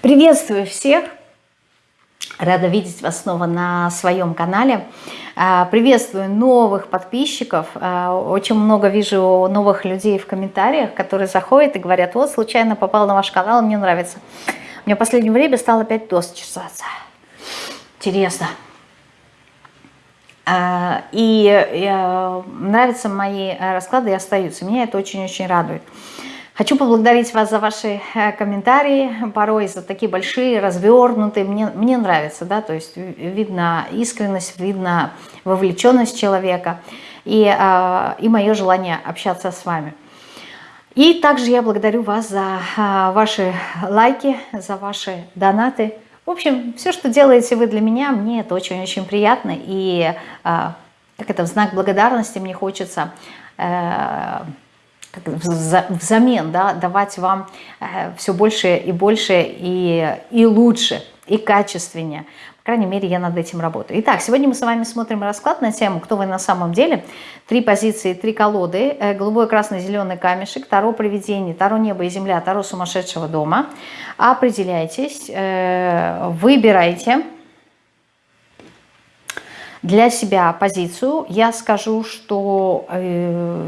Приветствую всех! Рада видеть вас снова на своем канале. А, приветствую новых подписчиков. А, очень много вижу новых людей в комментариях, которые заходят и говорят, вот случайно попал на ваш канал, мне нравится. Мне в последнее время стало опять дос чесаться. Интересно. А, и нравятся мои расклады и остаются. Меня это очень-очень радует. Хочу поблагодарить вас за ваши э, комментарии, порой за такие большие, развернутые, мне, мне нравится, да, то есть видно искренность, видно вовлеченность человека и, э, и мое желание общаться с вами. И также я благодарю вас за э, ваши лайки, за ваши донаты. В общем, все, что делаете вы для меня, мне это очень-очень приятно, и как это, в знак благодарности мне хочется взамен да, давать вам э, все больше и больше и, и лучше, и качественнее. По крайней мере, я над этим работаю. Итак, сегодня мы с вами смотрим расклад на тему «Кто вы на самом деле?». Три позиции, три колоды. Э, голубой, красный, зеленый камешек, Таро привидений, Таро небо и земля, Таро сумасшедшего дома. Определяйтесь, э, выбирайте для себя позицию. Я скажу, что э,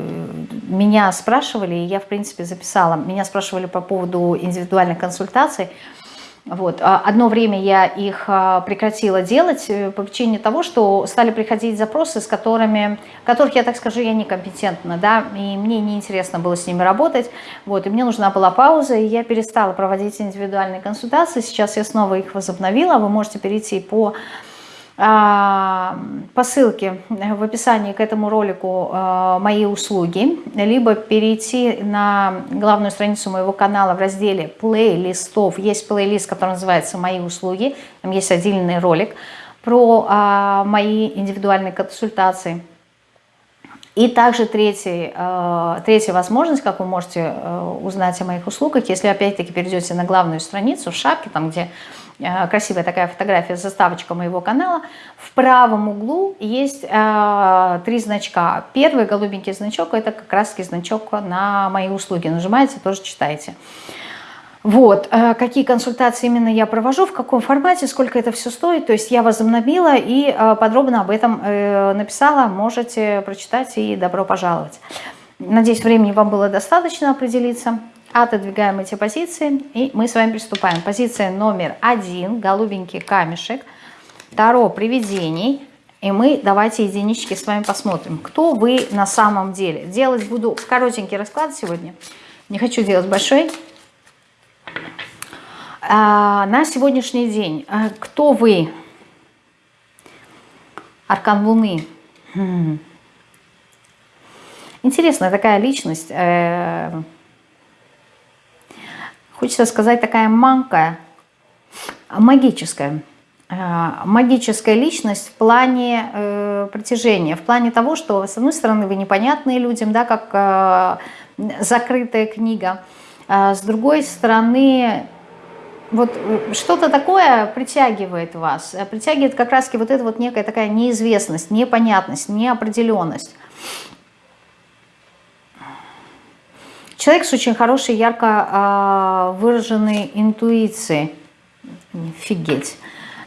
меня спрашивали, я, в принципе, записала, меня спрашивали по поводу индивидуальных консультаций. Вот. А одно время я их а, прекратила делать э, по причине того, что стали приходить запросы, с которыми, которых я, так скажу, я некомпетентна, да, и мне неинтересно было с ними работать, вот, и мне нужна была пауза, и я перестала проводить индивидуальные консультации, сейчас я снова их возобновила, вы можете перейти по по ссылке в описании к этому ролику а, мои услуги, либо перейти на главную страницу моего канала в разделе плейлистов. Есть плейлист, который называется «Мои услуги», там есть отдельный ролик про а, мои индивидуальные консультации. И также третий, третья возможность, как вы можете узнать о моих услугах, если опять-таки перейдете на главную страницу в шапке, там где красивая такая фотография, заставочка моего канала. В правом углу есть э, три значка. Первый голубенький значок, это как раз значок на мои услуги. Нажимаете, тоже читаете. Вот, э, какие консультации именно я провожу, в каком формате, сколько это все стоит. То есть я возобновила и э, подробно об этом э, написала. Можете прочитать и добро пожаловать. Надеюсь, времени вам было достаточно определиться. Отодвигаем эти позиции и мы с вами приступаем. Позиция номер один, голубенький камешек, Таро привидений. И мы давайте единички с вами посмотрим, кто вы на самом деле. Делать буду коротенький расклад сегодня. Не хочу делать большой. А, на сегодняшний день, а, кто вы? Аркан Луны. Хм. Интересная такая личность. Хочется сказать, такая манка, магическая. Э, магическая личность в плане э, притяжения, в плане того, что, с одной стороны, вы непонятные людям, да, как э, закрытая книга, а с другой стороны, вот э, что-то такое притягивает вас, э, притягивает как раз вот эта вот некая такая неизвестность, непонятность, неопределенность. Человек с очень хорошей, ярко э, выраженной интуицией. Офигеть.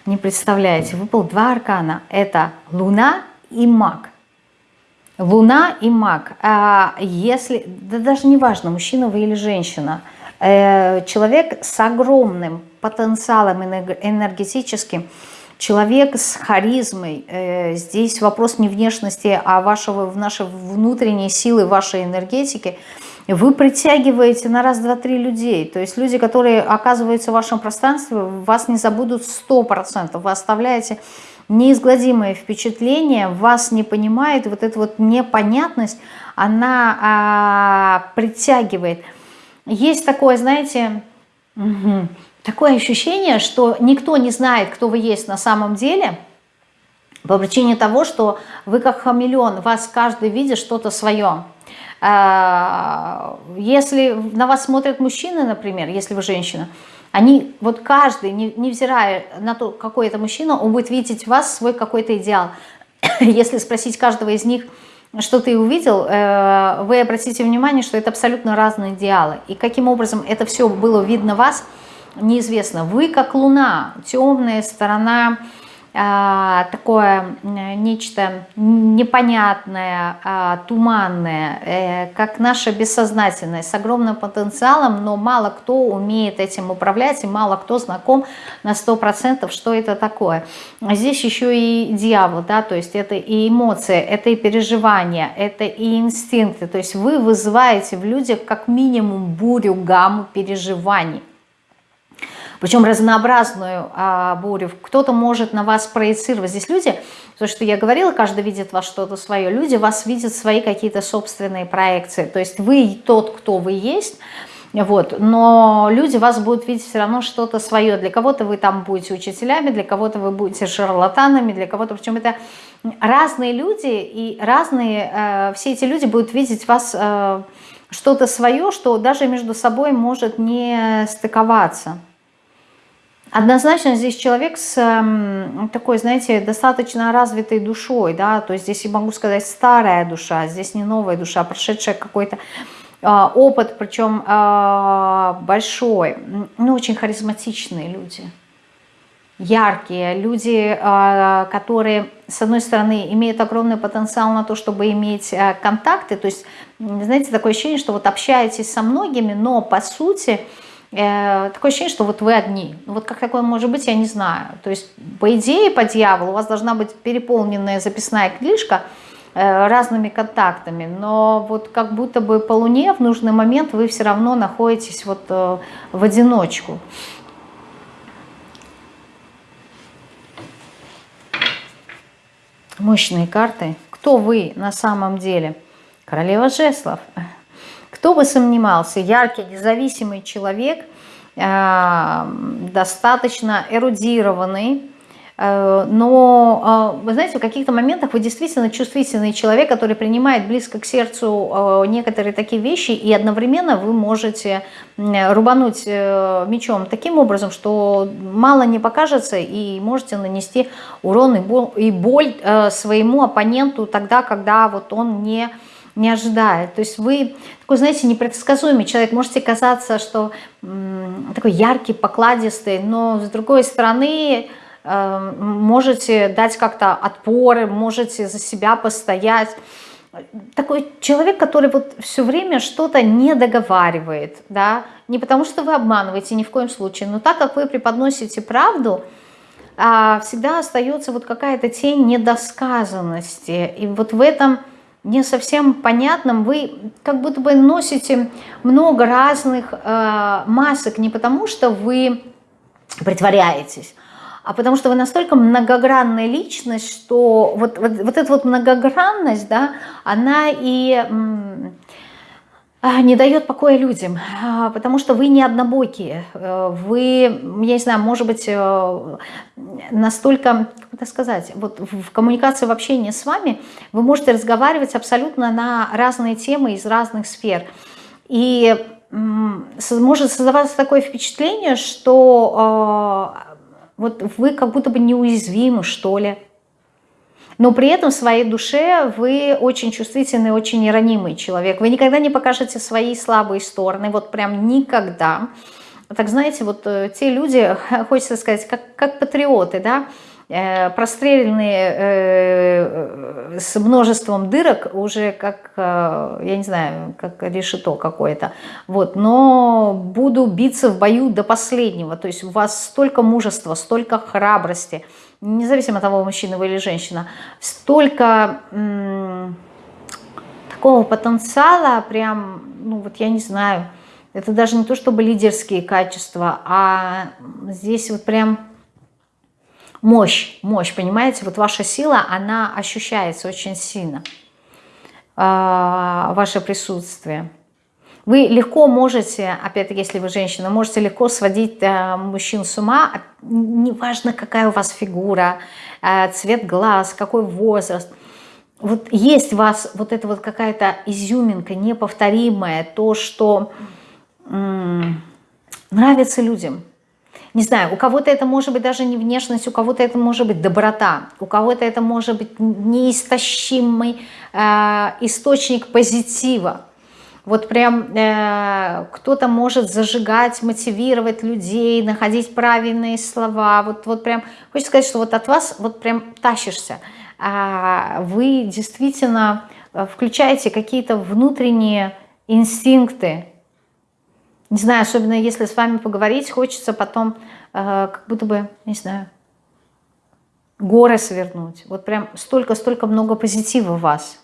Не представляете, выпал два аркана. Это Луна и Маг. Луна и Маг. А если, да даже не важно, мужчина вы или женщина, э, человек с огромным потенциалом энергетическим, человек с харизмой, э, здесь вопрос не внешности, а вашего, в нашей внутренней силы, вашей энергетики – вы притягиваете на раз, два, три людей. То есть люди, которые оказываются в вашем пространстве, вас не забудут 100%. Вы оставляете неизгладимое впечатление, вас не понимает, вот эта вот непонятность, она а, притягивает. Есть такое, знаете, угу, такое ощущение, что никто не знает, кто вы есть на самом деле, по причине того, что вы как хамелеон, вас каждый видит что-то свое. А, если на вас смотрят мужчины, например, если вы женщина, они, вот каждый, невзирая на то, какой это мужчина, он будет видеть в вас свой какой-то идеал. Если спросить каждого из них, что ты увидел, э, вы обратите внимание, что это абсолютно разные идеалы. И каким образом это все было видно вас, неизвестно. Вы как луна, темная сторона такое нечто непонятное, а, туманное, э, как наше бессознательное, с огромным потенциалом, но мало кто умеет этим управлять, и мало кто знаком на 100%, что это такое. А здесь еще и дьявол, да, то есть это и эмоции, это и переживания, это и инстинкты, то есть вы вызываете в людях как минимум бурю, гамму переживаний причем разнообразную а, бурю. Кто-то может на вас проецировать. Здесь люди, то, что я говорила, каждый видит вас что-то свое, люди вас видят свои какие-то собственные проекции. То есть вы тот, кто вы есть, вот. Но люди вас будут видеть все равно что-то свое. Для кого-то вы там будете учителями, для кого-то вы будете шарлатанами, для кого-то... Причем это разные люди, и разные... Э, все эти люди будут видеть вас э, что-то свое, что даже между собой может не стыковаться. Однозначно здесь человек с эм, такой, знаете, достаточно развитой душой, да, то есть здесь я могу сказать старая душа, здесь не новая душа, прошедшая какой-то э, опыт, причем э, большой, ну, очень харизматичные люди, яркие, люди, которые, с одной стороны, имеют огромный потенциал на то, чтобы иметь контакты, то есть, знаете, такое ощущение, что вот общаетесь со многими, но по сути такое ощущение, что вот вы одни. Ну, вот как такое может быть, я не знаю. То есть, по идее, по дьяволу у вас должна быть переполненная записная книжка э, разными контактами, но вот как будто бы по Луне в нужный момент вы все равно находитесь вот э, в одиночку. Мощные карты. Кто вы на самом деле? Королева жеслов. Кто бы сомневался, яркий, независимый человек, э, достаточно эрудированный, э, но, э, вы знаете, в каких-то моментах вы действительно чувствительный человек, который принимает близко к сердцу некоторые такие вещи, и одновременно вы можете рубануть мечом таким образом, что мало не покажется, и можете нанести урон и боль своему оппоненту тогда, когда вот он не не ожидает. То есть вы такой, знаете, непредсказуемый человек. Можете казаться, что такой яркий, покладистый, но с другой стороны э, можете дать как-то отпоры, можете за себя постоять. Такой человек, который вот все время что-то не договаривает, да, не потому что вы обманываете ни в коем случае, но так как вы преподносите правду, а, всегда остается вот какая-то тень недосказанности. И вот в этом не совсем понятным, вы как будто бы носите много разных э, масок, не потому что вы притворяетесь, а потому что вы настолько многогранная личность, что вот, вот, вот эта вот многогранность, да, она и а, не дает покоя людям, а, потому что вы не однобокие, э, вы, я не знаю, может быть, э, настолько, как это сказать, вот в коммуникации, в общении с вами вы можете разговаривать абсолютно на разные темы из разных сфер. И может создаваться такое впечатление, что э, вот вы как будто бы неуязвимы, что ли, но при этом в своей душе вы очень чувствительный, очень ранимый человек. Вы никогда не покажете свои слабые стороны, вот прям никогда. Так знаете, вот э, те люди, хочется сказать, как, как патриоты, да, простреленные э, с множеством дырок, уже как, я не знаю, как решето какое-то. Вот, но буду биться в бою до последнего. То есть у вас столько мужества, столько храбрости – независимо от того, мужчина вы или женщина, столько такого потенциала, прям, ну вот я не знаю, это даже не то чтобы лидерские качества, а здесь вот прям мощь, мощь, понимаете, вот ваша сила, она ощущается очень сильно, а, ваше присутствие. Вы легко можете, опять-таки, если вы женщина, можете легко сводить э, мужчин с ума, неважно, какая у вас фигура, э, цвет глаз, какой возраст. Вот есть у вас вот эта вот какая-то изюминка неповторимая, то, что нравится людям. Не знаю, у кого-то это может быть даже не внешность, у кого-то это может быть доброта, у кого-то это может быть неистощимый э, источник позитива Вот прям э, кто-то может зажигать, мотивировать людей, находить правильные слова. Вот, вот прям, хочется сказать, что вот от вас вот прям тащишься. А вы действительно э, включаете какие-то внутренние инстинкты. Не знаю, особенно если с вами поговорить, хочется потом э, как будто бы, не знаю, горы свернуть. Вот прям столько-столько много позитива в вас.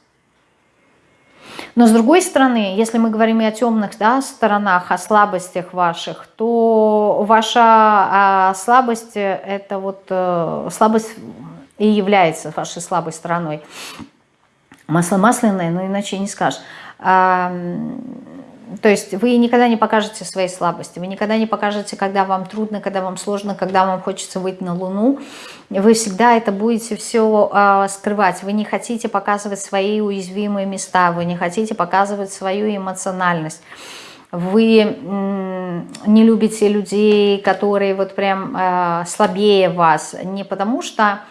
Но с другой стороны, если мы говорим и о темных да, сторонах, о слабостях ваших, то ваша а, слабость, это вот э, слабость и является вашей слабой стороной. Масло масляное, но иначе не скажешь. То есть вы никогда не покажете свои слабости, вы никогда не покажете, когда вам трудно, когда вам сложно, когда вам хочется выйти на Луну. Вы всегда это будете все э, скрывать. Вы не хотите показывать свои уязвимые места, вы не хотите показывать свою эмоциональность. Вы не любите людей, которые вот прям э, слабее вас, не потому что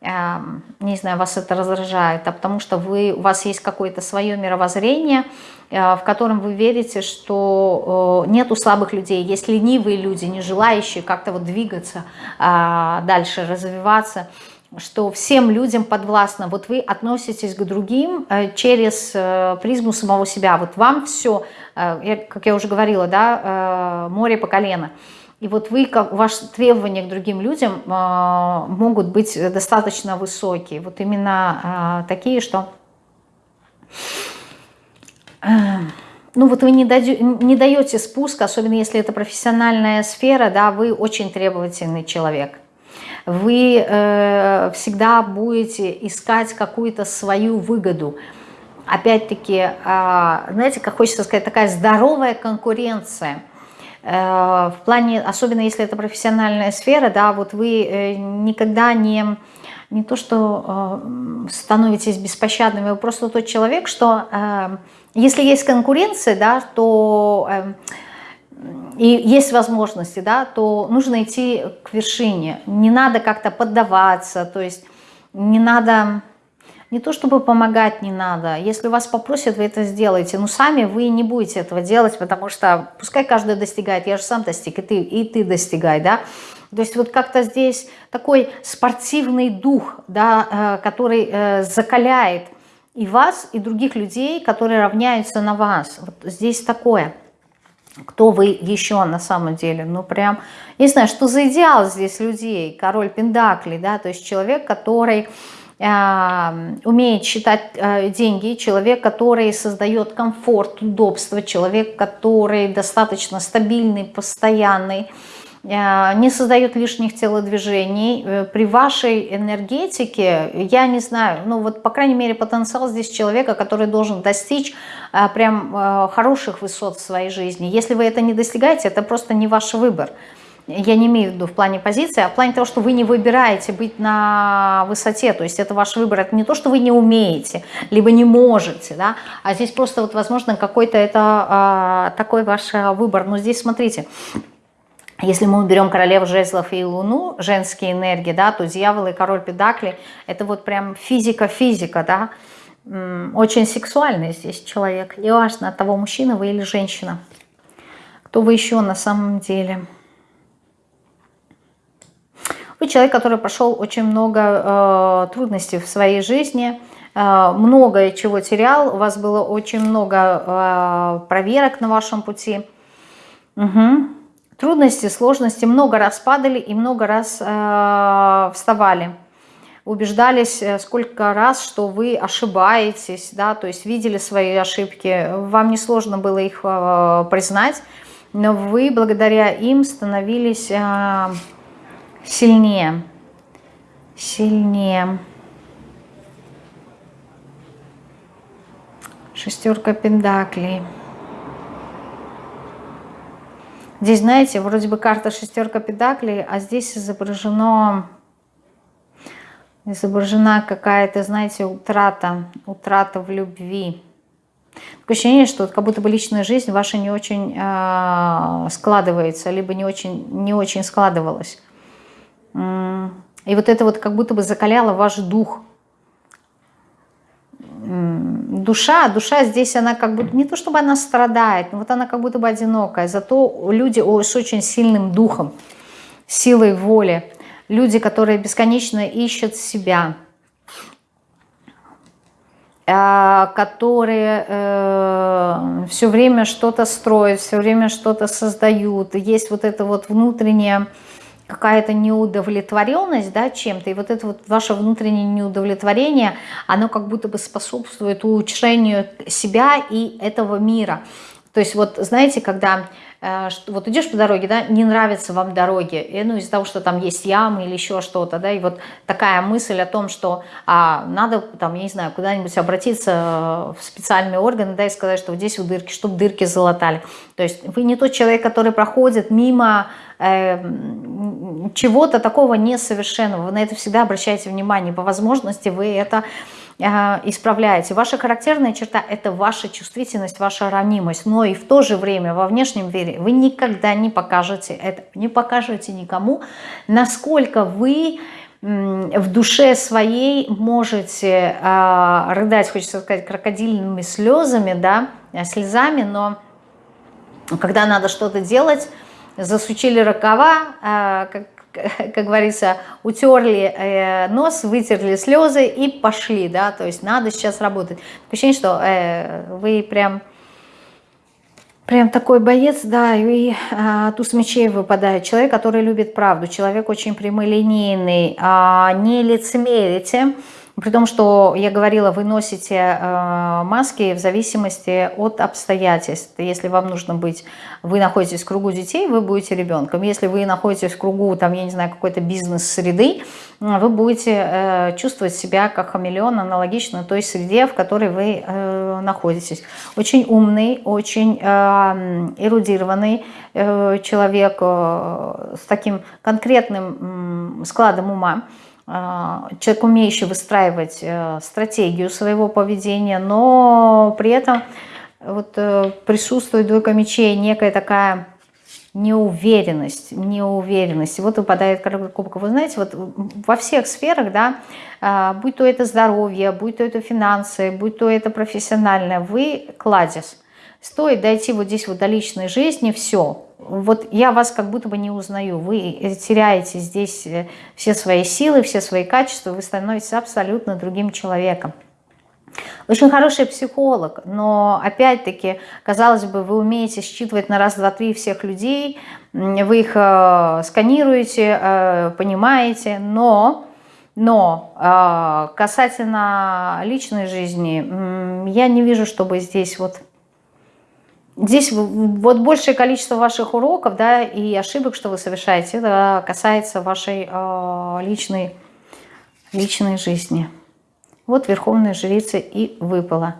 не знаю, вас это раздражает, а потому что вы, у вас есть какое-то свое мировоззрение, э, в котором вы верите, что э, нету слабых людей, есть ленивые люди, не желающие как-то вот двигаться а, дальше, развиваться, что всем людям подвластно. Вот вы относитесь к другим э, через призму самого себя. Вот вам все, как я уже говорила, да, море по колено – и вот вы, как, ваши требования к другим людям э, могут быть достаточно высокие. Вот именно э, такие, что... Э, ну вот вы не, даете, не даете спуск, особенно если это профессиональная сфера, да, вы очень требовательный человек. Вы э, всегда будете искать какую-то свою выгоду. Опять-таки, э, знаете, как хочется сказать, такая здоровая конкуренция – в плане, особенно если это профессиональная сфера, да, вот вы э, никогда не, не то что э, становитесь беспощадными, вы просто тот человек, что если есть конкуренция, да, то и есть возможности, да, то нужно идти к вершине. Не надо как-то поддаваться, то есть не надо не то чтобы помогать не надо, если вас попросят, вы это сделаете, но сами вы не будете этого делать, потому что пускай каждый достигает, я же сам достиг, и ты, и ты достигай, да, то есть вот как-то здесь такой спортивный дух, да, э, который э, закаляет и вас, и других людей, которые равняются на вас. Вот здесь такое. Кто вы еще на самом деле? Ну прям, не знаю, что за идеал здесь людей? Король Пендакли, да, то есть человек, который умеет считать э, деньги, человек, который создает комфорт, удобство, человек, который достаточно стабильный, постоянный, э, не создает лишних телодвижений. Э, при вашей энергетике, я не знаю, ну вот по крайней мере потенциал здесь человека, который должен достичь прям хороших высот в своей жизни. Если вы это не достигаете, это просто не ваш выбор я не имею в виду в плане позиции, а в плане того, что вы не выбираете быть на высоте, то есть это ваш выбор, это не то, что вы не умеете, либо не можете, да, а здесь просто вот возможно какой-то это а, такой ваш а, выбор, но здесь смотрите, если мы уберем королеву жезлов и луну, женские энергии, да, то дьявол и король педакли, это вот прям физика-физика, да, очень сексуальный здесь человек, неважно, от того, мужчина вы или женщина. Кто вы еще на самом деле? Вы человек, который прошел очень много э, трудностей в своей жизни, э, многое чего терял, у вас было очень много э, проверок на вашем пути. Угу. Трудности, сложности, много раз падали и много раз э, вставали убеждались э, сколько раз, что вы ошибаетесь, да, то есть видели свои ошибки, вам несложно было их э, признать, но вы благодаря им становились э, сильнее, сильнее. Шестерка пендаклей. Здесь, знаете, вроде бы карта шестерка педаклей, а здесь изображено, изображена какая-то, знаете, утрата, утрата в любви. Такое ощущение, что как будто бы личная жизнь ваша не очень э, складывается, либо не очень, не очень складывалась. И вот это вот как будто бы закаляло ваш дух. душа, душа здесь, она как бы, не то чтобы она страдает, но вот она как будто бы одинокая, зато люди с очень сильным духом, силой воли, люди, которые бесконечно ищут себя, э, которые э, все время что-то строят, все время что-то создают, есть вот это вот внутреннее какая-то неудовлетворенность да, чем-то, и вот это вот ваше внутреннее неудовлетворение, оно как будто бы способствует улучшению себя и этого мира. То есть вот знаете, когда э, вот идешь по дороге, да, не нравятся вам дороги, и, ну из-за того, что там есть ямы или еще что-то, да, и вот такая мысль о том, что а, надо там, я не знаю, куда-нибудь обратиться в специальные органы, да, и сказать, что вот здесь вот дырки, чтобы дырки залатали. То есть вы не тот человек, который проходит мимо Эм, чего-то такого несовершенного. Вы на это всегда обращаете внимание. По возможности вы это э, исправляете. Ваша характерная черта – это ваша чувствительность, ваша ранимость. Но и в то же время во внешнем мире вы никогда не покажете это, не покажете никому, насколько вы в душе своей можете э, рыдать, хочется сказать, крокодильными слезами, да, слезами, но когда надо что-то делать, засучили рукава, как, как говорится, утерли э, нос, вытерли слезы и пошли, да, то есть надо сейчас работать. Ощущение, что э, вы прям, прям такой боец, да, и а, туз мечей выпадает. Человек, который любит правду, человек очень прямолинейный, а, не лицемерите, при том, что я говорила, вы носите э, маски в зависимости от обстоятельств. Если вам нужно быть, вы находитесь в кругу детей, вы будете ребенком. Если вы находитесь в кругу, там, я не знаю, какой-то бизнес-среды, вы будете э, чувствовать себя как хамелеон, аналогично той среде, в которой вы э, находитесь. Очень умный, очень э, эрудированный э, человек э, с таким конкретным э, складом ума. А, человек, умеющий выстраивать э, стратегию своего поведения, но при этом вот э, присутствует двойка мечей, некая такая неуверенность, неуверенность. И вот выпадает кубок. Вы знаете, вот во всех сферах, да, а, будь то это здоровье, будь то это финансы, будь то это профессиональное, вы кладезь. Стоит дойти вот здесь вот до личной жизни, все, вот я вас как будто бы не узнаю. Вы теряете здесь э, все свои силы, все свои качества, вы становитесь абсолютно другим человеком. Очень хороший психолог, но опять-таки, казалось бы, вы умеете считывать на раз, два, три всех людей, вы их э, сканируете, э, понимаете, но, но э, касательно личной жизни, э, я не вижу, чтобы здесь вот Здесь вот большее количество ваших уроков да, и ошибок, что вы совершаете, это касается вашей э, личной, личной жизни. Вот Верховная Жрица и выпала.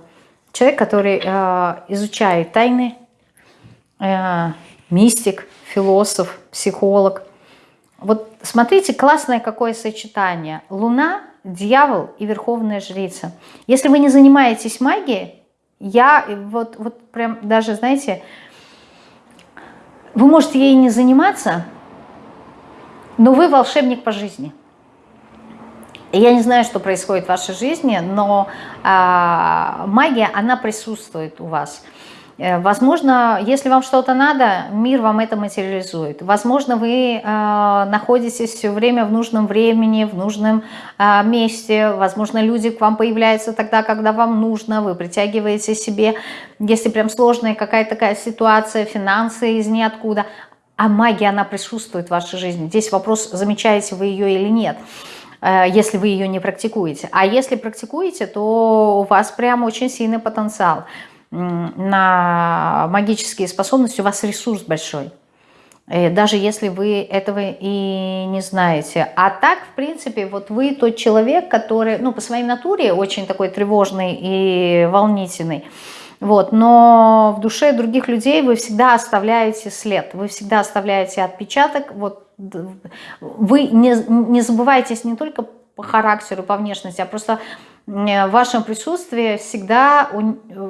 Человек, который э, изучает тайны, э, мистик, философ, психолог. Вот смотрите, классное какое сочетание. Луна, дьявол и Верховная Жрица. Если вы не занимаетесь магией, я вот, вот прям даже, знаете, вы можете ей не заниматься, но вы волшебник по жизни. Я не знаю, что происходит в вашей жизни, но э, магия, она присутствует у вас. Э, возможно, если вам что-то надо, мир вам это материализует. Возможно, вы э, находитесь все время в нужном времени, в нужном э, месте. Возможно, люди к вам появляются тогда, когда вам нужно. Вы притягиваете себе, если прям сложная какая-то такая ситуация, финансы из ниоткуда. А магия, она присутствует в вашей жизни. Здесь вопрос, замечаете вы ее или нет если вы ее не практикуете. А если практикуете, то у вас прям очень сильный потенциал на магические способности, у вас ресурс большой. Э, даже если вы этого и не знаете. А так, в принципе, вот вы тот человек, который, ну, по своей натуре очень такой тревожный и волнительный. Вот, но в душе других людей вы всегда оставляете след, вы всегда оставляете отпечаток. Вот, вы не, не забывайтесь не только по характеру, по внешности, а просто в вашем присутствии всегда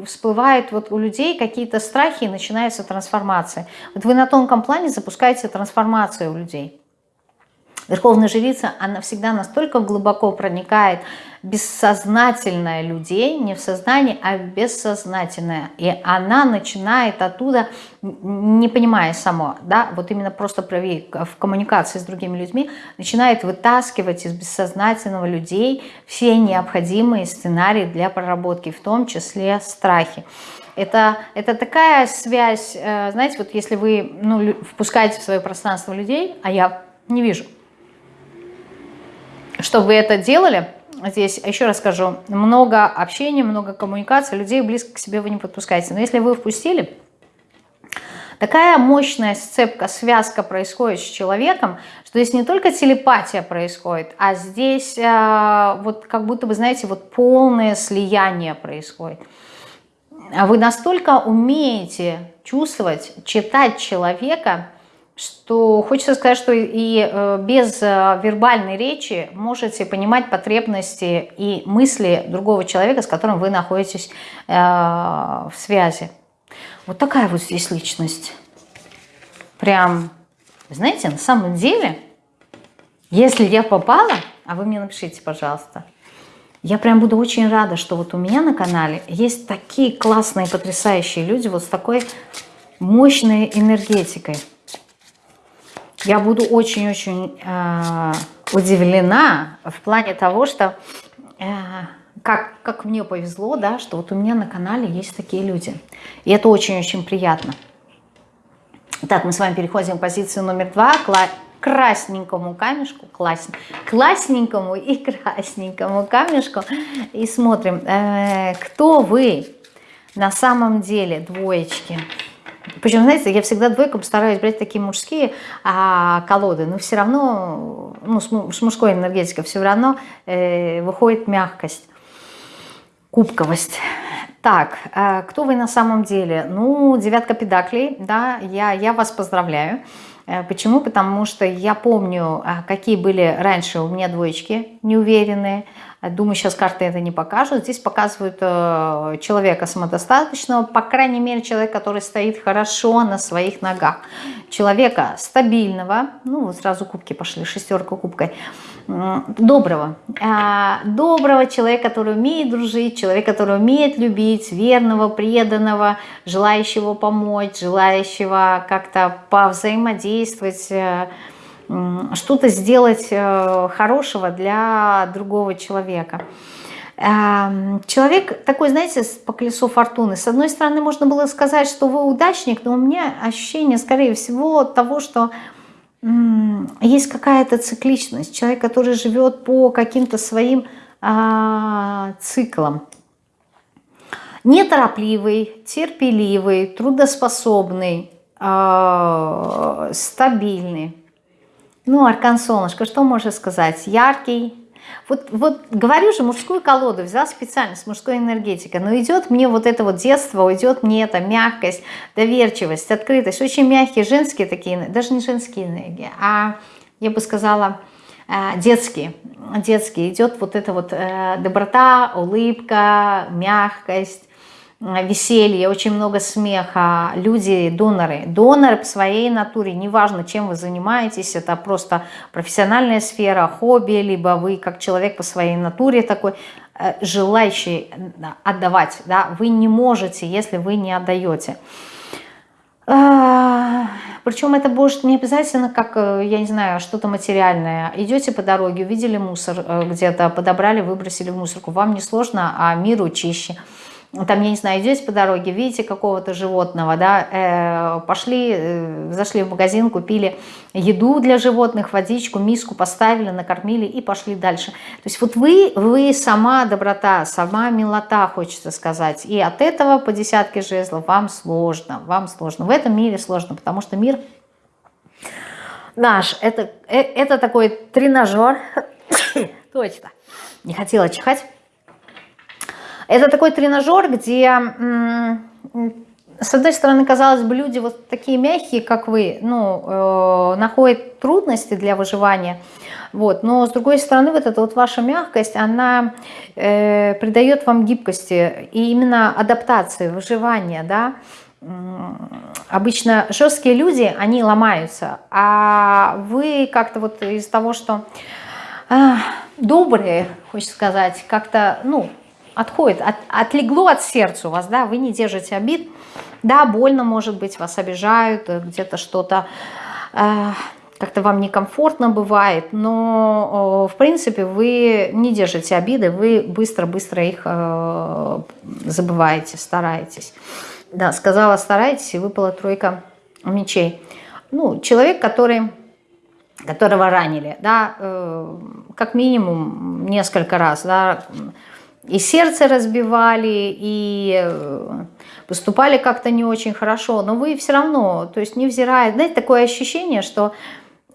всплывают вот у людей какие-то страхи и начинается трансформация. Вот вы на тонком плане запускаете трансформацию у людей. Верховная жрица, она всегда настолько глубоко проникает бессознательное людей, не в сознании, а бессознательное. И она начинает оттуда, не понимая само, да, вот именно просто в коммуникации с другими людьми, начинает вытаскивать из бессознательного людей все необходимые сценарии для проработки, в том числе страхи. Это, это такая связь, э, знаете, вот если вы ну, впускаете в свое пространство людей, а я не вижу, что вы это делали, здесь, еще раз скажу, много общения, много коммуникации, людей близко к себе вы не подпускаете. Но если вы впустили, такая мощная сцепка, связка происходит с человеком, что здесь не только телепатия происходит, а здесь э, вот как будто бы, знаете, вот полное слияние происходит. А вы настолько умеете чувствовать, читать человека, что хочется сказать, что и э, без э, вербальной речи можете понимать потребности и мысли другого человека, с которым вы находитесь э, в связи. Вот такая вот здесь личность. Прям, знаете, на самом деле, если я попала, а вы мне напишите, пожалуйста, я прям буду очень рада, что вот у меня на канале есть такие классные, потрясающие люди вот с такой мощной энергетикой. Я буду очень-очень э, удивлена в плане того, что э, как, как мне повезло, да, что вот у меня на канале есть такие люди. И это очень-очень приятно. Так, мы с вами переходим к позиции номер два. красненькому камешку, класс, классненькому и красненькому камешку. И смотрим, э, кто вы на самом деле, двоечки. Причем, знаете, я всегда двойкам стараюсь брать такие мужские а, колоды, но все равно, ну, с, мужской энергетикой все равно э, выходит мягкость, кубковость. Так, э, кто вы на самом деле? Ну, девятка педаклей, да, я, я вас поздравляю. Э, почему? Потому что я помню, э, какие были раньше у меня двоечки неуверенные, Думаю, сейчас карты это не покажут. Здесь показывают э, человека самодостаточного, по крайней мере, человек, который стоит хорошо на своих ногах. Человека стабильного, ну, сразу кубки пошли, шестерка кубкой, доброго. А, доброго человека, который умеет дружить, человек, который умеет любить, верного, преданного, желающего помочь, желающего как-то повзаимодействовать, э, что-то сделать э, хорошего для другого человека. Эм, человек такой, знаете, по колесу фортуны. С одной стороны, можно было сказать, что вы удачник, но у меня ощущение, скорее всего, того, что есть какая-то цикличность. Человек, который живет по каким-то своим а, циклам. Неторопливый, терпеливый, трудоспособный, а, стабильный. Ну, аркан солнышко, что можно сказать? Яркий. Вот, вот говорю же, мужскую колоду взял специально с мужской энергетикой, но идет мне вот это вот детство, уйдет мне эта мягкость, доверчивость, открытость, очень мягкие женские такие, даже не женские энергии, а я бы сказала э, детские, детские, идет вот эта вот э, доброта, улыбка, мягкость, веселье, очень много смеха, люди, доноры. Доноры по своей натуре, неважно, чем вы занимаетесь, это просто профессиональная сфера, хобби, либо вы как человек по своей натуре такой, э, желающий отдавать, да, вы не можете, если вы не отдаете. А, Причем это будет не обязательно как, э, я не знаю, что-то материальное. Идете по дороге, увидели мусор э, где-то, подобрали, выбросили в мусорку. Вам не сложно, а миру чище там, я не знаю, идете по дороге, видите какого-то животного, да, э, пошли, э, зашли в магазин, купили еду для животных, водичку, миску поставили, накормили и пошли дальше. То есть вот вы, вы сама доброта, сама милота, хочется сказать. И от этого по десятке жезлов вам сложно, вам сложно. В этом мире сложно, потому что мир наш, это, э, это такой тренажер, точно, не хотела чихать, это такой тренажер, где, с одной стороны, казалось бы, люди вот такие мягкие, как вы, ну, э, находят трудности для выживания, вот, но с другой стороны, вот эта вот ваша мягкость, она э, придает вам гибкости и именно адаптации, выживания, да, Обычно жесткие люди, они ломаются, а вы как-то вот из того, что добрые, хочется сказать, как-то, ну, отходит, от, отлегло от сердца у вас, да, вы не держите обид, да, больно, может быть, вас обижают, э, где-то что-то э, как-то вам некомфортно бывает, но, э, в принципе, вы не держите обиды, вы быстро-быстро их э, забываете, стараетесь. Да, сказала старайтесь, и выпала тройка мечей. Ну, человек, который которого ранили, да, э, как минимум несколько раз, да, и сердце разбивали, и э, выступали как-то не очень хорошо, но вы все равно, то есть невзирая, знаете, такое ощущение, что,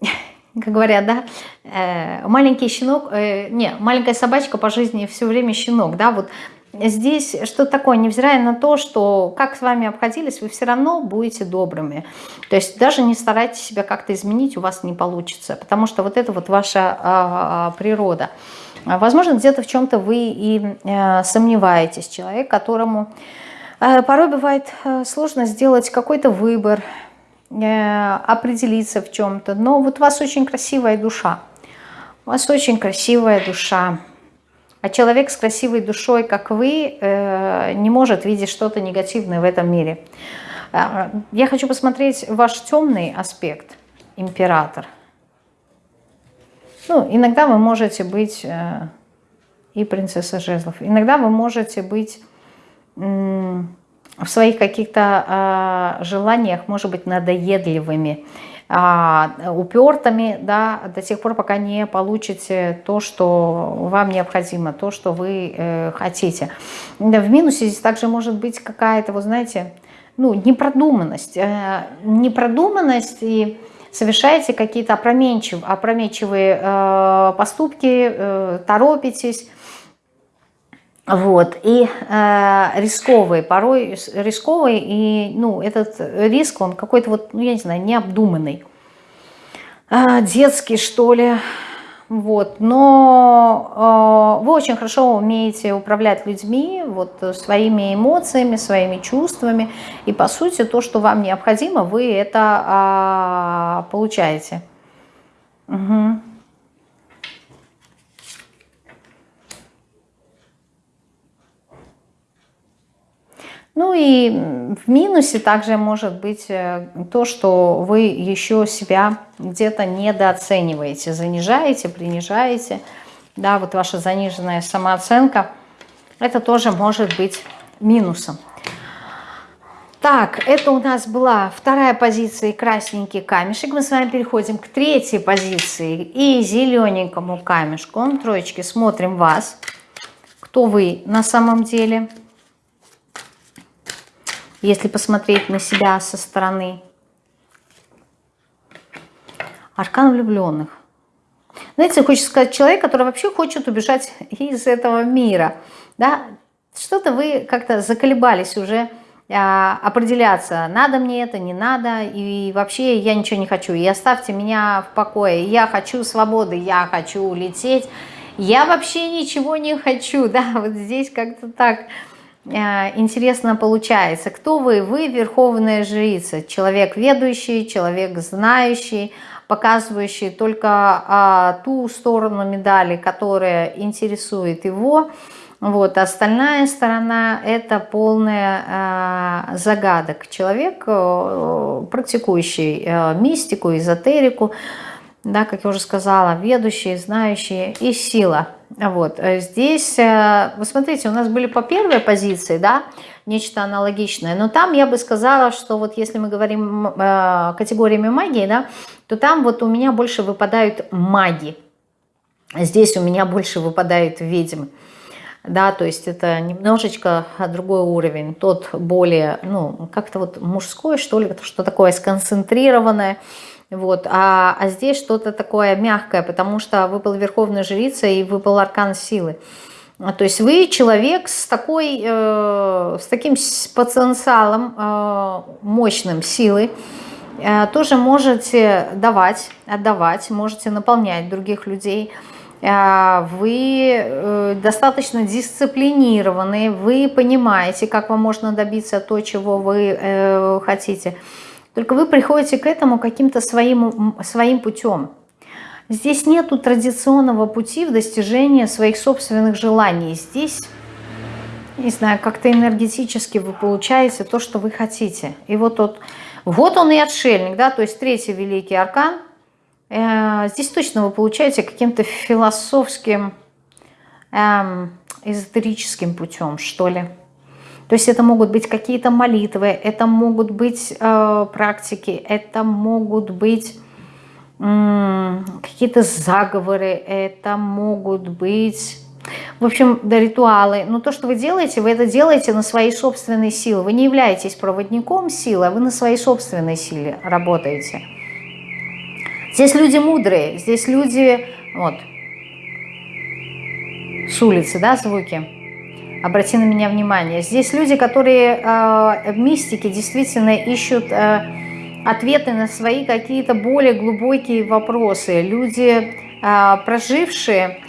как говорят, да, э, маленький щенок, не, маленькая собачка по жизни все время щенок, да, вот здесь что такое, невзирая на то, что как с вами обходились, вы все равно будете добрыми. То есть даже не старайтесь себя как-то изменить, у вас не получится, потому что вот это вот ваша а, природа. Возможно, где-то в чем-то вы и э, сомневаетесь. Человек, которому э, порой бывает э, сложно сделать какой-то выбор, определиться в чем-то. Но вот у вас очень красивая душа. У вас очень красивая душа. А человек с красивой душой, как вы, не может видеть что-то негативное в этом мире. Э, я хочу посмотреть ваш темный аспект, император. Ну, иногда вы можете быть э, и принцесса жезлов. Иногда вы можете быть в своих каких-то желаниях, может быть, надоедливыми а, упертыми, да, до тех пор, пока не получите то, что вам необходимо, то, что вы э, хотите. В минусе здесь также может быть какая-то, вы знаете, ну, непродуманность. Э, непродуманность и совершаете какие-то опрометчив, опрометчивые э, поступки, э, торопитесь, вот, и э, рисковые, порой рисковые, и, ну, этот риск, он какой-то вот, ну, я не знаю, необдуманный, э, детский, что ли, вот, но э, вы очень хорошо умеете управлять людьми, вот, своими эмоциями, своими чувствами, и, по сути, то, что вам необходимо, вы это э, получаете. Угу. Ну и в минусе также может быть э, то, что вы еще себя где-то недооцениваете, занижаете, принижаете. Да, вот ваша заниженная самооценка, это тоже может быть минусом. Так, это у нас была вторая позиция и красненький камешек. Мы с вами переходим к третьей позиции и зелененькому камешку. Троечки, смотрим вас. Кто вы на самом деле? Если посмотреть на себя со стороны. Аркан влюбленных. Знаете, хочется сказать, человек, который вообще хочет убежать из этого мира. Да? Что-то вы как-то заколебались уже а, определяться, надо мне это, не надо, и вообще я ничего не хочу, и оставьте меня в покое, я хочу свободы, я хочу лететь, я вообще ничего не хочу, да, вот здесь как-то так интересно получается. Кто вы? Вы верховная жрица, человек ведущий, человек знающий, показывающий только а, ту сторону медали, которая интересует его. Вот, остальная сторона – это полная э, загадок. Человек, э, практикующий э, мистику, эзотерику, да, как я уже сказала, ведущий, знающий и сила – вот, э, здесь, э, вы смотрите, у нас были по первой позиции, да, нечто аналогичное, но там я бы сказала, что вот если мы говорим э, категориями магии, да, то там вот у меня больше выпадают маги, здесь у меня больше выпадают ведьмы, да, то есть это немножечко другой уровень, тот более, ну, как-то вот мужской, что ли, что такое сконцентрированное, вот. А, а здесь что-то такое мягкое, потому что выпала Верховная Жрица и выпал Аркан Силы. А, то есть вы человек с, такой, э, с таким потенциалом э, мощным силы, э, тоже можете давать, отдавать, можете наполнять других людей. Э, вы э, достаточно дисциплинированы, вы понимаете, как вам можно добиться то, чего вы э, хотите. Только вы приходите к этому каким-то своим, своим путем. Здесь нету традиционного пути в достижении своих собственных желаний. Здесь, не знаю, как-то энергетически вы получаете то, что вы хотите. И вот, вот, вот он и отшельник, да, то есть третий великий аркан. Э, здесь точно вы получаете каким-то философским, эм, эзотерическим путем, что ли. То есть это могут быть какие-то молитвы, это могут быть э, практики, это могут быть какие-то заговоры, это могут быть, в общем, да, ритуалы. Но то, что вы делаете, вы это делаете на своей собственной силе. Вы не являетесь проводником силы, а вы на своей собственной силе работаете. Здесь люди мудрые, здесь люди, вот, с улицы, да, звуки. Обрати на меня внимание. Здесь люди, которые э, мистике действительно ищут... Э, ответы на свои какие-то более глубокие вопросы. Люди, а, прожившие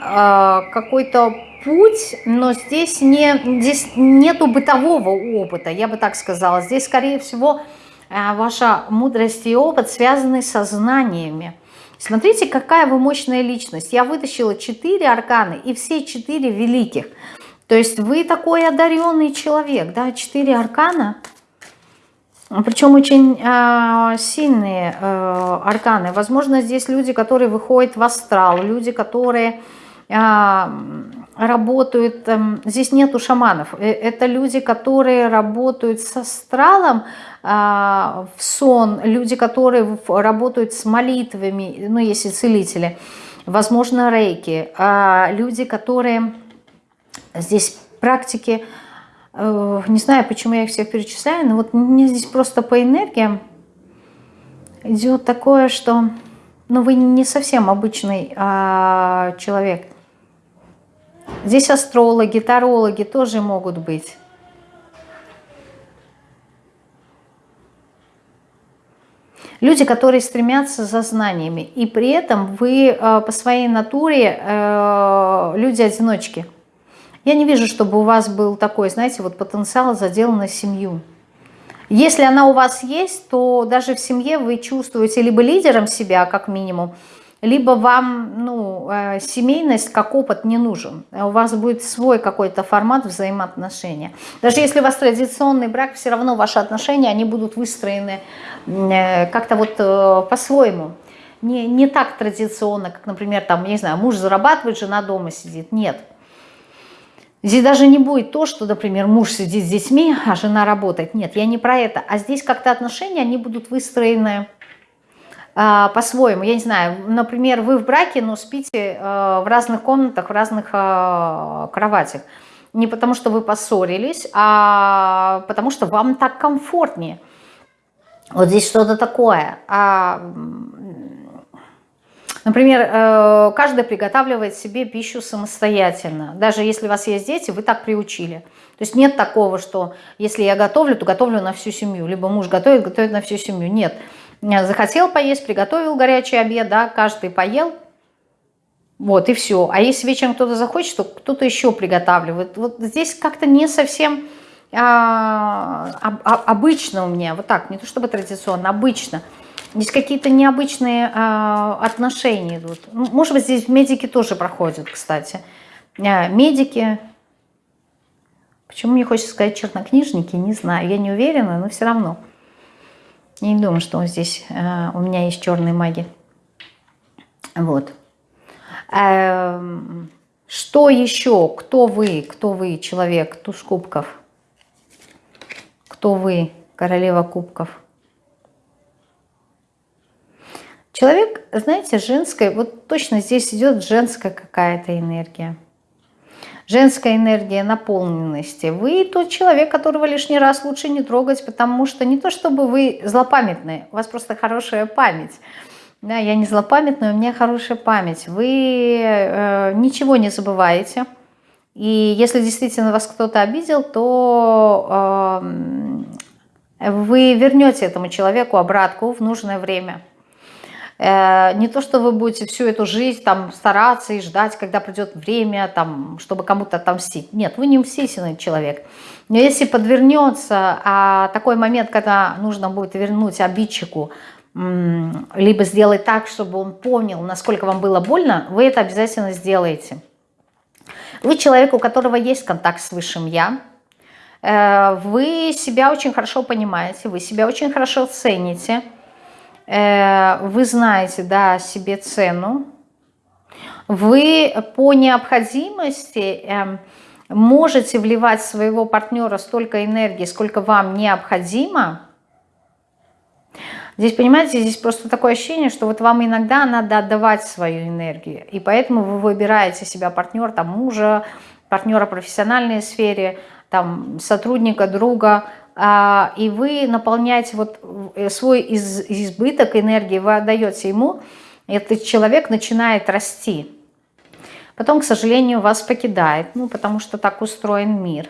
а, какой-то путь, но здесь, не, здесь нету бытового опыта, я бы так сказала. Здесь, скорее всего, а, ваша мудрость и опыт связаны со знаниями. Смотрите, какая вы мощная личность. Я вытащила четыре арканы и все четыре великих. То есть вы такой одаренный человек, да, четыре аркана – причем очень э, сильные э, арканы. Возможно, здесь люди, которые выходят в астрал, люди, которые э, работают... Э, здесь нету шаманов. Э, это люди, которые работают с астралом э, в сон, люди, которые работают с молитвами, ну, если целители. Возможно, рейки. Э, люди, которые... Здесь практики Э, не знаю, почему я их всех перечисляю, но вот мне здесь просто по энергиям идет такое, что ну, вы не совсем обычный а, человек. Здесь астрологи, тарологи тоже могут быть. Люди, которые стремятся за знаниями. И при этом вы э, по своей натуре э, люди-одиночки. Я не вижу, чтобы у вас был такой, знаете, вот потенциал задел на семью. Если она у вас есть, то даже в семье вы чувствуете либо лидером себя, как минимум, либо вам ну, э, семейность как опыт не нужен. У вас будет свой какой-то формат взаимоотношения. Даже если у вас традиционный брак, все равно ваши отношения, они будут выстроены э, как-то вот э, по-своему. Не, не так традиционно, как, например, там, не знаю, муж зарабатывает, жена дома сидит. Нет. Здесь даже не будет то, что, например, муж сидит с детьми, а жена работает. Нет, я не про это. А здесь как-то отношения, они будут выстроены э, по-своему. Я не знаю, например, вы в браке, но спите э, в разных комнатах, в разных э, кроватях. Не потому, что вы поссорились, а потому, что вам так комфортнее. Вот здесь что-то такое. А, Например, э, каждый приготавливает себе пищу самостоятельно. Даже если у вас есть дети, вы так приучили. То есть нет такого, что если я готовлю, то готовлю на всю семью. Либо муж готовит, готовит на всю семью. Нет. Захотел поесть, приготовил горячий обед, да, каждый поел, вот, и все. А если вечером кто-то захочет, то кто-то еще приготавливает. Вот здесь как-то не совсем а, а, обычно у меня, вот так, не то чтобы традиционно, обычно. Здесь какие-то необычные а, отношения идут. Ну, может быть, здесь медики тоже проходят, кстати. А, медики, почему мне хочется сказать чернокнижники, не знаю, я не уверена, но все равно. Я не думаю, что здесь а, у меня есть черные маги. Вот. А, что еще? Кто вы? Кто вы, человек? Туз кубков. Кто вы, королева кубков? Человек, знаете, женская, вот точно здесь идет женская какая-то энергия. Женская энергия наполненности. Вы тот человек, которого лишний раз лучше не трогать, потому что не то чтобы вы злопамятные, у вас просто хорошая память. Да, я не злопамятная, у меня хорошая память. Вы э, ничего не забываете. И если действительно вас кто-то обидел, то э, вы вернете этому человеку обратку в нужное время. Э, не то, что вы будете всю эту жизнь там стараться и ждать, когда придет время, там, чтобы кому-то отомстить. Нет, вы не мстительный человек. Но если подвернется а, такой момент, когда нужно будет вернуть обидчику либо сделать так, чтобы он понял, насколько вам было больно, вы это обязательно сделаете. Вы человек, у которого есть контакт с Высшим Я, э, вы себя очень хорошо понимаете, вы себя очень хорошо цените, вы знаете, да, себе цену, вы по необходимости эм, можете вливать в своего партнера столько энергии, сколько вам необходимо. Здесь, понимаете, здесь просто такое ощущение, что вот вам иногда надо отдавать свою энергию. И поэтому вы выбираете себя партнер, там, мужа, партнера в профессиональной сфере, там, сотрудника, друга, и вы наполняете вот э, свой избыток энергии, вы отдаете ему, этот человек начинает расти. Потом, к сожалению, вас покидает, ну, потому что так устроен мир.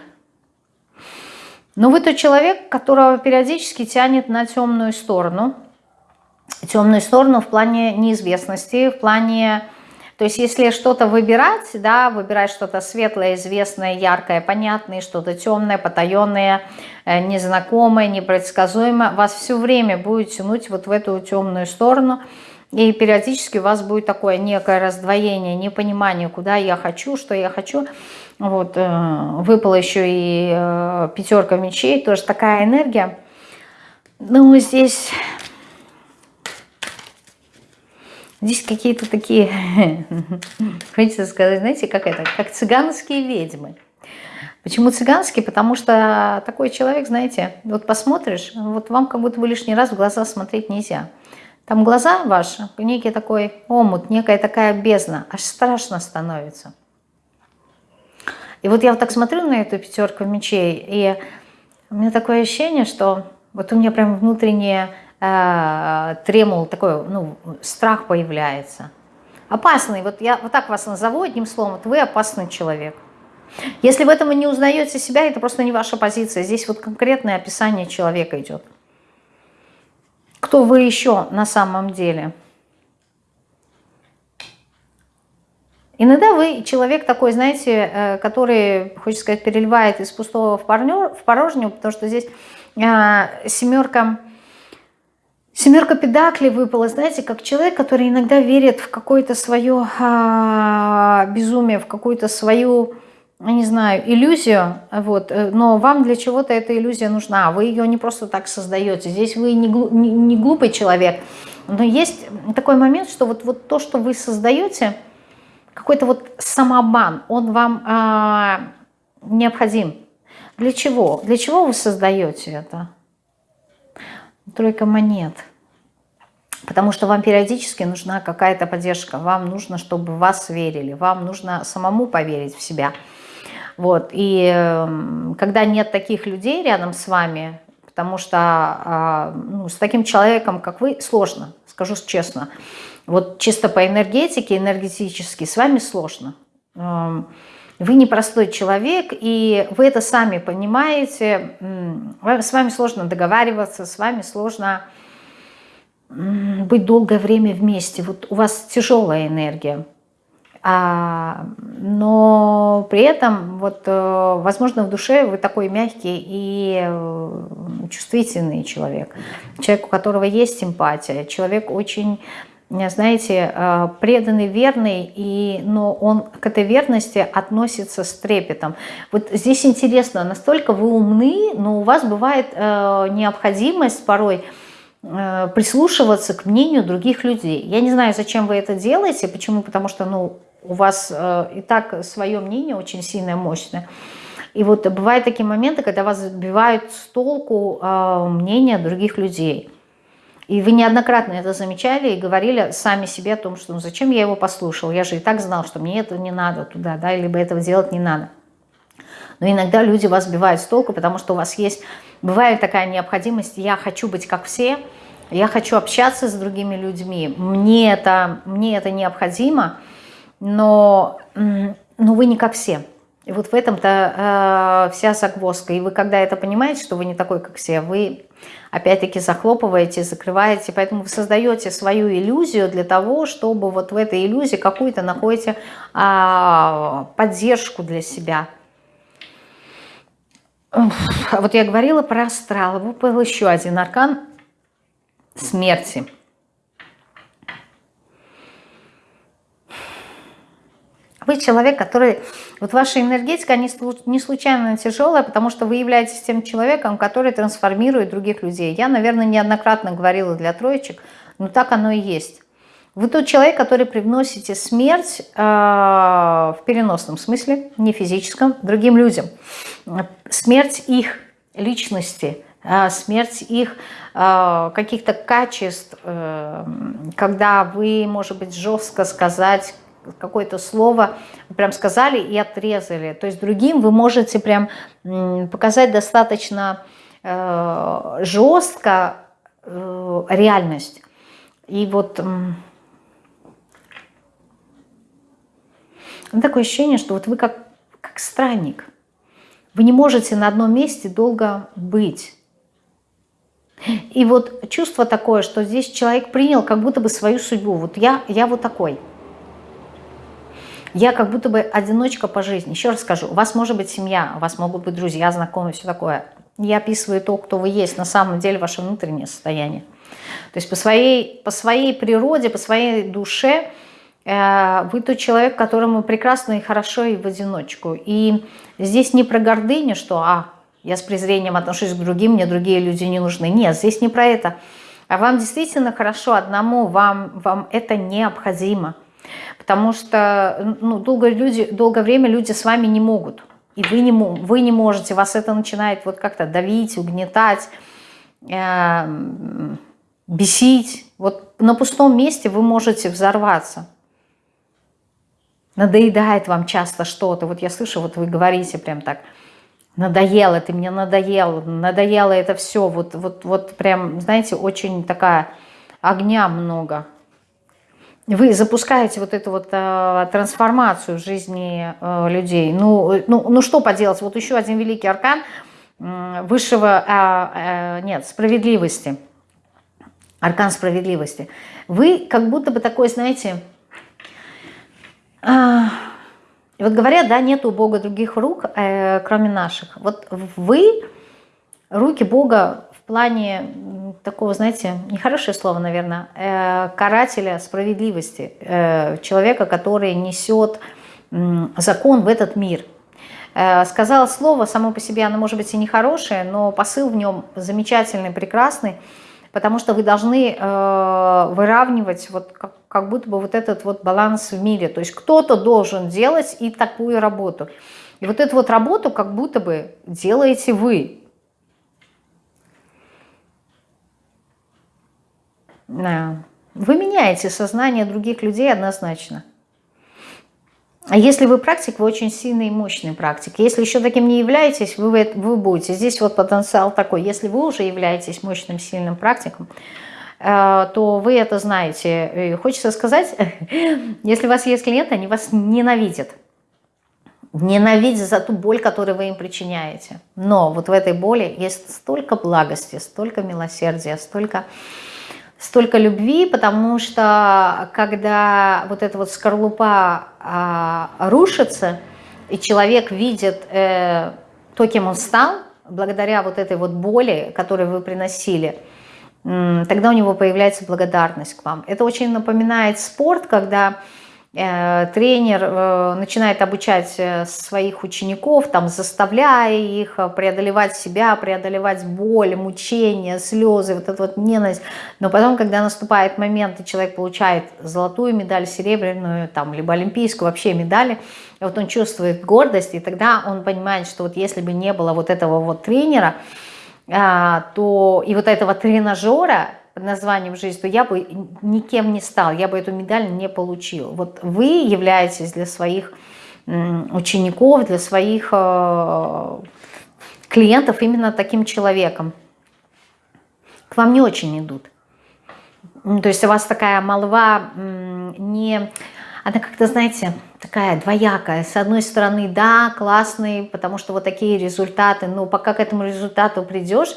Но вы тот человек, которого периодически тянет на темную сторону. Темную сторону в плане неизвестности, в плане... То есть если что-то выбирать, да, выбирать что-то светлое, известное, яркое, понятное, что-то темное, потаенное, э, незнакомое, непредсказуемое, вас все время будет тянуть вот в эту темную сторону – и периодически у вас будет такое некое раздвоение, непонимание, куда я хочу, что я хочу. Вот, э, выпала еще и э, пятерка мечей, тоже такая энергия. Ну, здесь, здесь какие-то такие, хочется сказать, знаете, как это, как цыганские ведьмы. Почему цыганские? Потому что такой человек, знаете, вот посмотришь, вот вам как будто бы лишний раз в глаза смотреть нельзя. Там глаза ваши, некий такой омут, некая такая бездна, аж страшно становится. И вот я вот так смотрю на эту пятерку мечей, и у меня такое ощущение, что вот у меня прям внутреннее э, тремул, такой, ну, страх появляется. Опасный, вот я вот так вас назову одним словом, вот вы опасный человек. Если в этом вы не узнаете себя, это просто не ваша позиция. Здесь вот конкретное описание человека идет кто вы еще на самом деле. Иногда вы человек такой, знаете, э, который, хочется сказать, переливает из пустого в, парню, в порожнюю, потому что здесь э, семерка, семерка педаклей выпала, знаете, как человек, который иногда верит в какое-то свое э, безумие, в какую-то свою не знаю, иллюзию, вот, э, но вам для чего-то эта иллюзия нужна, вы ее не просто так создаете. Здесь вы не, не, не глупый человек, но есть такой момент, что вот, вот то, что вы создаете, какой-то вот самообман, он вам а, необходим. Для чего? Для чего вы создаете это? Тройка монет. Потому что вам периодически нужна какая-то поддержка, вам нужно, чтобы вас верили, вам нужно самому поверить в себя – вот. И эм, когда нет таких людей рядом с вами, потому что а, ну, с таким человеком, как вы, сложно, скажу честно. Вот чисто по энергетике, энергетически с вами сложно. Вы непростой человек, и вы это сами понимаете. С вами сложно договариваться, с вами сложно быть долгое время вместе. Вот у вас тяжелая энергия. А, но при этом, вот, э, возможно, в душе вы такой мягкий и э, чувствительный человек. Человек, у которого есть симпатия. Человек очень, знаете, э, преданный, верный, и, но он к этой верности относится с трепетом. Вот здесь интересно, настолько вы умны, но у вас бывает необходимость порой прислушиваться к мнению других людей. Я не знаю, зачем вы это делаете, почему, потому что, ну, у вас э, и так свое мнение очень сильное, мощное. И вот бывают такие моменты, когда вас сбивают с толку э, мнения других людей. И вы неоднократно это замечали и говорили сами себе о том, что ну, зачем я его послушал, я же и так знал, что мне этого не надо туда, да, либо этого делать не надо. Но иногда люди вас сбивают с толку, потому что у вас есть, бывает такая необходимость, я хочу быть как все, я хочу общаться с другими людьми, мне это, мне это необходимо, но, но вы не как все. И вот в этом-то э, вся загвоздка. И вы когда это понимаете, что вы не такой, как все, вы опять-таки захлопываете, закрываете. Поэтому вы создаете свою иллюзию для того, чтобы вот в этой иллюзии какую-то находите э, поддержку для себя. А вот я говорила про астрал. Выпал еще один аркан смерти. Вы человек, который вот ваша энергетика не случайно тяжелая, потому что вы являетесь тем человеком, который трансформирует других людей. Я, наверное, неоднократно говорила для троечек, но так оно и есть. Вы тот человек, который привносите смерть э, в переносном смысле, не физическом, другим людям. Смерть их личности, э, смерть их э, каких-то качеств, э, когда вы, может быть, жестко сказать какое-то слово, прям сказали и отрезали. То есть другим вы можете прям показать достаточно э, жестко э, реальность. И вот... Такое ощущение, что вот вы как, как странник. Вы не можете на одном месте долго быть. И вот чувство такое, что здесь человек принял как будто бы свою судьбу. Вот я, я вот такой. Я как будто бы одиночка по жизни. Еще раз скажу, у вас может быть семья, у вас могут быть друзья, знакомые, все такое. Я описываю то, кто вы есть, на самом деле ваше внутреннее состояние. То есть по своей, по своей природе, по своей душе – Э, вы тот человек, которому прекрасно и хорошо и в одиночку. И здесь не про гордыню, что а, я с презрением отношусь к другим, мне другие люди не нужны. Нет, здесь не про это. А вам действительно хорошо одному, вам, вам это необходимо. Потому что ну, долгое, люди, долгое время люди с вами не могут. И вы не, вы не можете, вас это начинает вот как-то давить, угнетать, э, бесить. Вот на пустом месте вы можете взорваться надоедает вам часто что-то. Вот я слышу, вот вы говорите прям так, надоело, ты мне надоел, надоело это все. Вот, вот, вот прям, знаете, очень такая огня много. Вы запускаете вот эту вот э, трансформацию жизни э, людей. Ну, ну, ну что поделать, вот еще один великий аркан э, высшего, э, э, нет, справедливости. Аркан справедливости. Вы как будто бы такой, знаете, и вот говорят, да, нет у Бога других рук, э, кроме наших. Вот вы, руки Бога плане такого, знаете, нехорошее слово, наверное, э, карателя справедливости, э, человека, который несет э, закон в этот мир. Э, сказала слово, само по себе оно может быть и нехорошее, но посыл в нем замечательный, прекрасный, потому что вы должны э, выравнивать вот как, как будто бы вот этот вот баланс в мире. То есть кто-то должен делать и такую работу. И вот эту вот работу как будто бы делаете вы. Вы меняете сознание других людей однозначно. А если вы практик, вы очень сильный и мощный практик. Если еще таким не являетесь, вы, вы будете. Здесь вот потенциал такой. Если вы уже являетесь мощным, сильным практиком, э, то вы это знаете. И хочется сказать, если у вас есть клиенты, они вас ненавидят. Ненавидят за ту боль, которую вы им причиняете. Но вот в этой боли есть столько благости, столько милосердия, столько столько любви, потому что когда вот эта вот скорлупа а, рушится, и человек видит э, то, кем он стал, благодаря вот этой вот боли, которую вы приносили, тогда у него появляется благодарность к вам. Это очень напоминает спорт, когда тренер э, начинает обучать э, своих учеников, там, заставляя их преодолевать себя, преодолевать боль, мучения, слезы, вот эту вот ненависть. Но потом, когда наступает момент, и человек получает золотую медаль, серебряную, там, либо олимпийскую вообще медали, вот он чувствует гордость, и тогда он понимает, что вот если бы не было вот этого вот тренера, то и вот этого тренажера, под названием «Жизнь», то я бы никем не стал, я бы эту медаль не получил. Вот вы являетесь для своих учеников, для своих э, клиентов именно таким человеком. К вам не очень идут. То есть у вас такая молва не... Она как-то, знаете, такая двоякая. С одной стороны, да, классный, потому что вот такие результаты, но пока к этому результату придешь,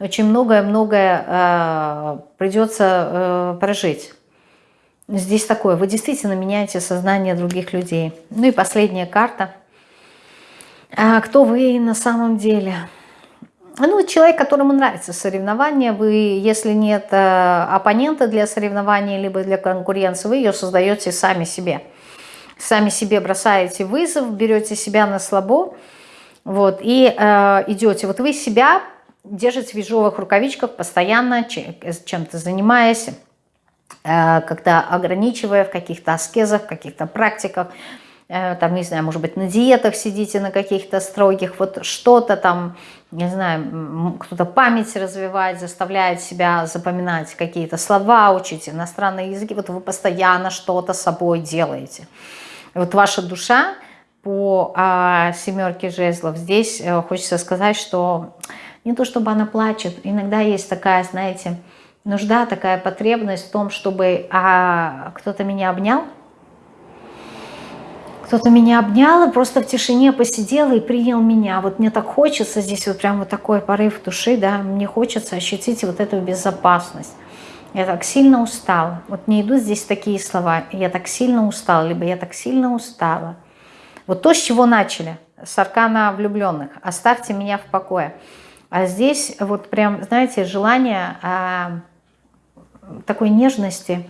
очень многое-многое э, придется э, прожить. Здесь такое, вы действительно меняете сознание других людей. Ну и последняя карта. А кто вы на самом деле? Ну, человек, которому нравится соревнование, вы, если нет э, оппонента для соревнования, либо для конкуренции, вы ее создаете сами себе. сами себе бросаете вызов, берете себя на слабо, вот, и э, идете. Вот вы себя держите в ежовых рукавичках, постоянно чем-то занимаясь, э, как-то ограничивая в каких-то аскезах, в каких-то практиках, э, там, не знаю, может быть, на диетах сидите, на каких-то строгих, вот что-то там, не знаю, кто-то память развивает, заставляет себя запоминать какие-то слова, учить иностранные языки, вот вы постоянно что-то собой делаете. Вот ваша душа по а, семерке жезлов, здесь хочется сказать, что не то чтобы она плачет, иногда есть такая, знаете, нужда, такая потребность в том, чтобы а, кто-то меня обнял, кто-то меня обнял и просто в тишине посидел и принял меня. Вот мне так хочется, здесь вот прям вот такой порыв души, да, мне хочется ощутить вот эту безопасность. Я так сильно устала. Вот не идут здесь такие слова. Я так сильно устала, либо я так сильно устала. Вот то, с чего начали, с аркана влюбленных. Оставьте меня в покое. А здесь вот прям, знаете, желание а, такой нежности,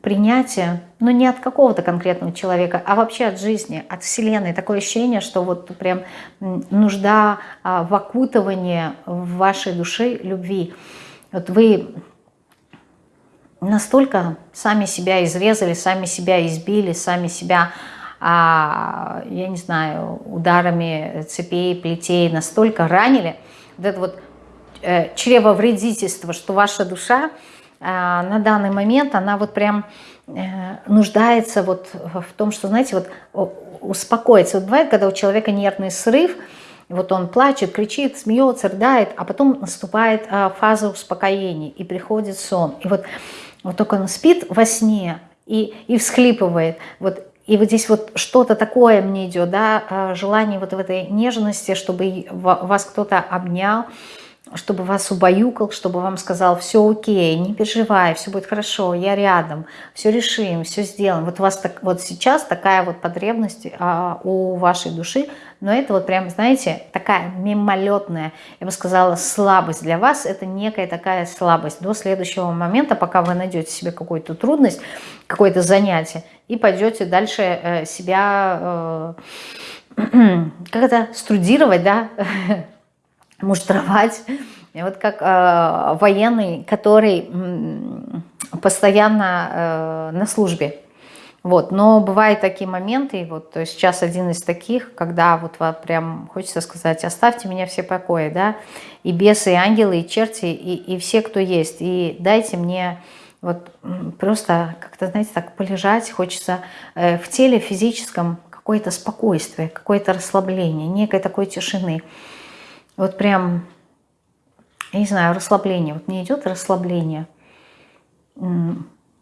принятия, но не от какого-то конкретного человека, а вообще от жизни, от Вселенной. Такое ощущение, что вот прям нужда а, в окутывании в вашей душе любви. Вот вы настолько сами себя изрезали, сами себя избили, сами себя я не знаю, ударами цепей, плетей настолько ранили, вот это вот э, чревовредительство, что ваша душа э, на данный момент, она вот прям э, нуждается вот в том, что, знаете, вот успокоиться. Вот бывает, когда у человека нервный срыв, вот он плачет, кричит, смеется, рыдает, а потом наступает фаза успокоения, и приходит сон. И вот, вот только он спит во сне и, и всхлипывает. Вот и вот здесь вот что-то такое мне идет, да, а, желание вот в этой нежности, чтобы вас кто-то обнял, чтобы вас убаюкал, чтобы вам сказал, все окей, не переживай, все будет хорошо, я рядом, все решим, все сделаем. Вот у вас так, вот сейчас такая вот потребность а, у вашей души, но это вот прям, знаете, такая мимолетная, я бы сказала, слабость для вас, это некая такая слабость. До следующего момента, пока вы найдете себе какую-то трудность, какое-то занятие, и пойдете дальше э, себя, э, как это, струдировать, да, муштровать. Вот как э, военный, который постоянно на службе. Вот, но бывают такие моменты, вот сейчас один из таких, когда вот прям хочется сказать, оставьте меня все покои, да, и бесы, и ангелы, и черти, и, и все, кто есть, и дайте мне вот просто как-то, знаете, так полежать, хочется э, в теле физическом какое-то спокойствие, какое-то расслабление, некой такой тишины. Вот прям, я не знаю, расслабление. Вот не идет расслабление,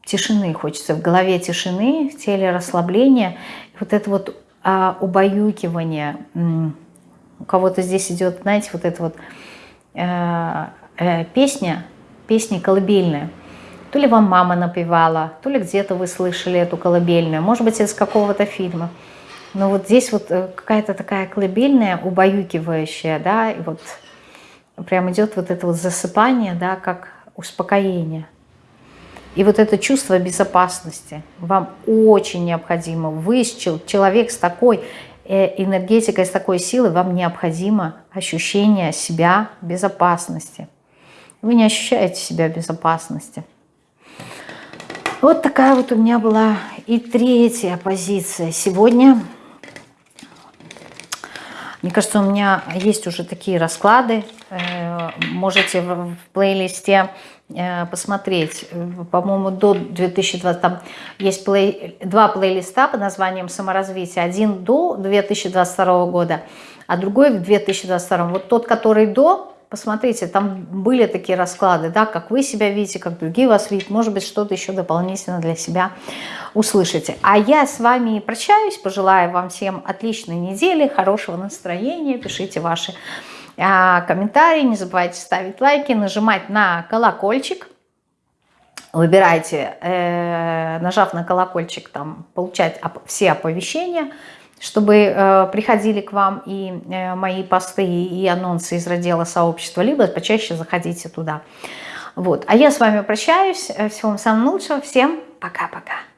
тишины хочется. В голове тишины, в теле расслабление. Вот это вот а, убаюкивание. У кого-то здесь идет, знаете, вот эта вот э, э, песня, песня колыбельная – то ли вам мама напевала, то ли где-то вы слышали эту колыбельную, может быть, из какого-то фильма. Но вот здесь вот э, какая-то такая колыбельная, убаюкивающая, да, и вот прям идет вот это вот засыпание, да, как успокоение. И вот это чувство безопасности вам очень необходимо. Вы, человек с такой э, энергетикой, с такой силой, вам необходимо ощущение себя безопасности. Вы не ощущаете себя безопасности. Вот такая вот у меня была и третья позиция сегодня. Мне кажется, у меня есть уже такие расклады. Э, можете в плейлисте э, посмотреть. По-моему, до 2020 там есть плей, два плейлиста под названием «Саморазвитие». Один до 2022 года, а другой в 2022. Вот тот, который до, Посмотрите, там были такие расклады, да, как вы себя видите, как другие вас видят. Может быть, что-то еще дополнительно для себя услышите. А я с вами прощаюсь, пожелаю вам всем отличной недели, хорошего настроения. Пишите ваши а, комментарии, не забывайте ставить лайки, нажимать на колокольчик. Выбирайте, э, нажав на колокольчик, там получать все оповещения – чтобы э, приходили к вам и э, мои посты, и анонсы из раздела сообщества, либо почаще заходите туда. Вот. А я с вами прощаюсь. Всего вам самого лучшего. Всем пока-пока.